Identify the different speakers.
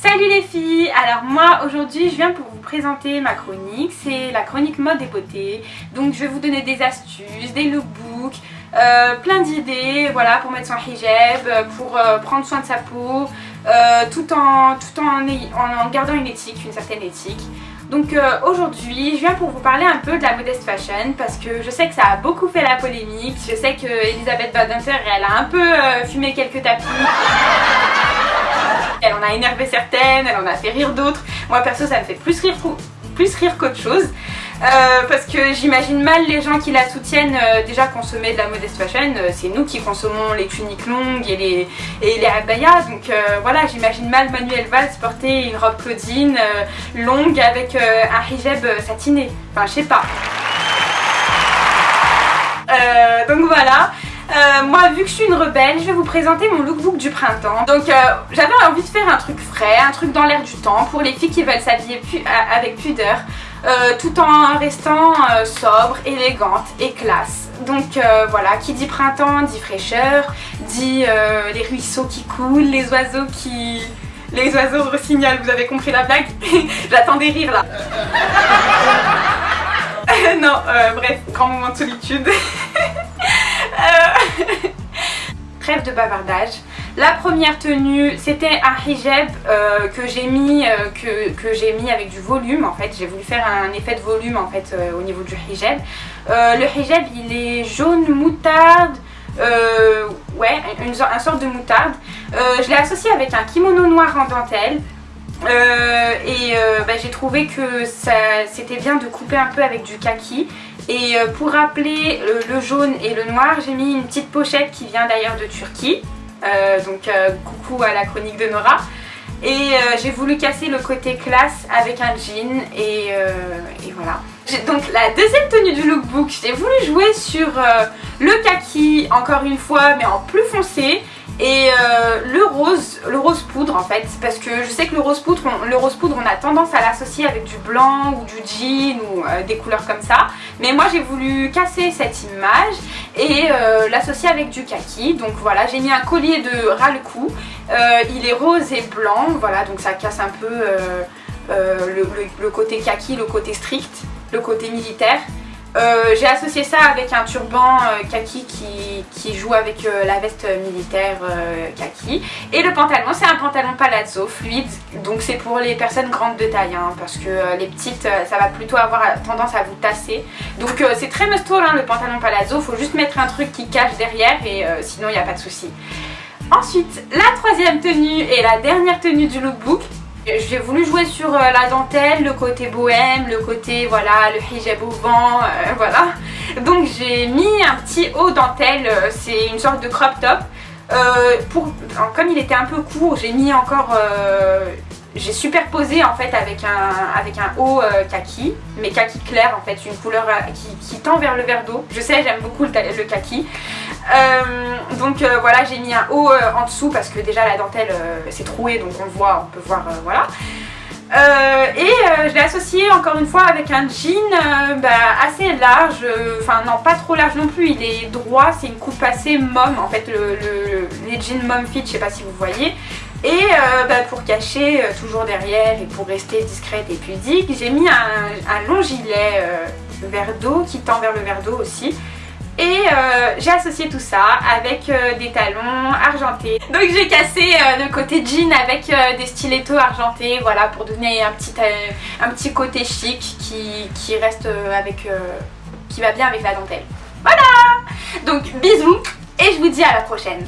Speaker 1: Salut les filles Alors moi aujourd'hui je viens pour vous présenter ma chronique, c'est la chronique mode et beauté. Donc je vais vous donner des astuces, des lookbooks, euh, plein d'idées voilà, pour mettre son hijab, pour euh, prendre soin de sa peau, euh, tout, en, gardant une éthique, une certaine éthique. Donc aujourd'hui, je viens pour vous parler un peu de la modeste fashion parce que je sais que ça a beaucoup fait la polémique. Je sais que Elisabeth Badinter, elle a un peu fumé quelques tapis. En a énervé certaines, elle en a fait rire d'autres. Moi perso ça me fait plus rire, plus rire qu'autre chose. Euh, parce que j'imagine mal les gens qui la soutiennent euh, déjà consommer de la modeste fashion, euh, c'est nous qui consommons les tuniques longues et les, et les abayas, donc voilà j'imagine mal Manuel Valls porter une robe Claudine longue avec un hijab satiné, enfin je sais pas. donc voilà, euh, moi vu que je suis une rebelle, je vais vous présenter mon lookbook du printemps. Donc euh, j'avais envie de faire un truc frais, un truc dans l'air du temps pour les filles qui veulent s'habiller avec pudeur. Euh, tout en restant sobre, élégante et classe. Donc voilà, qui dit printemps dit fraîcheur, dit les ruisseaux qui coulent, les oiseaux qui... Les oiseaux signalent, vous avez compris la blague? J'attends des rires là. non, bref, grand moment de solitude. De bavardage. La première tenue, c'était un hijab euh, que j'ai mis, euh, que, j'ai mis avec du volume en fait. J'ai voulu faire un effet de volume en fait euh, au niveau du hijab. le hijab, il est jaune moutarde. ouais, une, une, sorte de moutarde. je l'ai associé avec un kimono noir en dentelle. et bah, j'ai trouvé que c'était bien de couper un peu avec du kaki et euh, pour rappeler le, jaune et le noir, j'ai mis une petite pochette qui vient d'ailleurs de Turquie. Euh, donc euh, coucou à la chronique de Nora. Et j'ai voulu casser le côté classe avec un jean et, et voilà. Donc la deuxième tenue du lookbook, j'ai voulu jouer sur le kaki encore une fois mais en plus foncé et le rose, en fait, parce que je sais que le rose poudre, on, a tendance à l'associer avec du blanc ou du jean ou euh, des couleurs comme ça. Mais moi j'ai voulu casser cette image et euh, l'associer avec du kaki. Donc voilà, j'ai mis un collier de ras le cou. il est rose et blanc, voilà, donc ça casse un peu le côté kaki, le côté strict, le côté militaire. Euh, j'ai associé ça avec un turban euh, kaki qui, joue avec euh, la veste militaire kaki. Et le pantalon, c'est un pantalon palazzo fluide, donc c'est pour les personnes grandes de taille, hein, parce que les petites, ça va plutôt avoir tendance à vous tasser. Donc c'est très must hein, le pantalon palazzo, faut juste mettre un truc qui cache derrière et sinon il n'y a pas de souci. Ensuite, la troisième tenue et la dernière tenue du lookbook, j'ai voulu jouer sur euh, la dentelle, le côté bohème, le côté voilà, le hijab au vent, euh, voilà. Donc j'ai mis un petit haut dentelle, euh, c'est une sorte de crop top. comme il était un peu court, j'ai mis encore j'ai superposé en fait avec un, avec un haut kaki, mais kaki clair en fait, une couleur qui, tend vers le vert d'eau. Je sais, j'aime beaucoup le, le kaki. Euh, donc euh, voilà, j'ai mis un haut euh, en dessous parce que déjà la dentelle c'est troué donc on le voit, on peut voir, voilà. et je l'ai associé encore une fois avec un jean bah, assez large, enfin non pas trop large non plus, il est droit, c'est une coupe assez mom en fait, le, les jeans mom fit, je sais pas si vous voyez. Et bah, pour cacher toujours derrière et pour rester discrète et pudique, j'ai mis un, long gilet vert d'eau qui tend vers le verre d'eau aussi. Et euh, j'ai associé tout ça avec euh, des talons argentés. Donc j'ai cassé euh, le côté jean avec des stilettos argentés, voilà, pour donner un petit, un petit côté chic qui, qui reste avec, qui va bien avec la dentelle. Voilà Donc bisous et je vous dis à la prochaine